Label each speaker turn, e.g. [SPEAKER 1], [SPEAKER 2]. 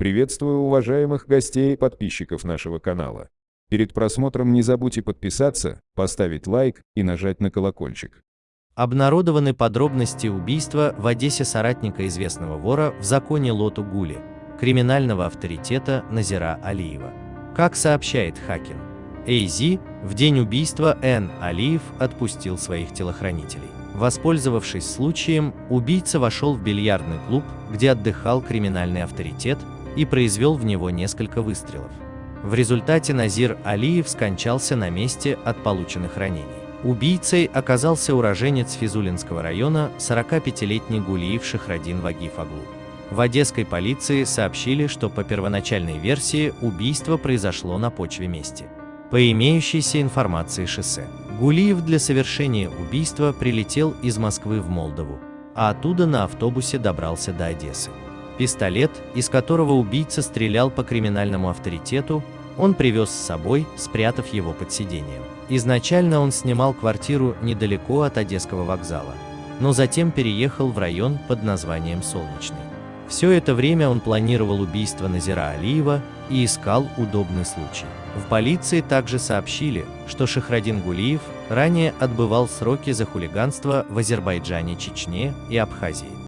[SPEAKER 1] Приветствую уважаемых гостей и подписчиков нашего канала. Перед просмотром не забудьте подписаться, поставить лайк и нажать на колокольчик.
[SPEAKER 2] Обнародованы подробности убийства в Одессе соратника известного вора в законе Лоту Гули, криминального авторитета Назира Алиева. Как сообщает Хакин, Эйзи в день убийства Н. Алиев отпустил своих телохранителей. Воспользовавшись случаем, убийца вошел в бильярдный клуб, где отдыхал криминальный авторитет, и произвел в него несколько выстрелов. В результате Назир Алиев скончался на месте от полученных ранений. Убийцей оказался уроженец Физулинского района 45-летний Гулиев Шахрадин Вагиф Аглу. В одесской полиции сообщили, что по первоначальной версии убийство произошло на почве мести. По имеющейся информации шоссе, Гулиев для совершения убийства прилетел из Москвы в Молдову, а оттуда на автобусе добрался до Одессы. Пистолет, из которого убийца стрелял по криминальному авторитету, он привез с собой, спрятав его под сиденьем. Изначально он снимал квартиру недалеко от Одесского вокзала, но затем переехал в район под названием Солнечный. Все это время он планировал убийство Назира Алиева и искал удобный случай. В полиции также сообщили, что Шахрадин Гулиев ранее отбывал сроки за хулиганство в Азербайджане, Чечне и Абхазии.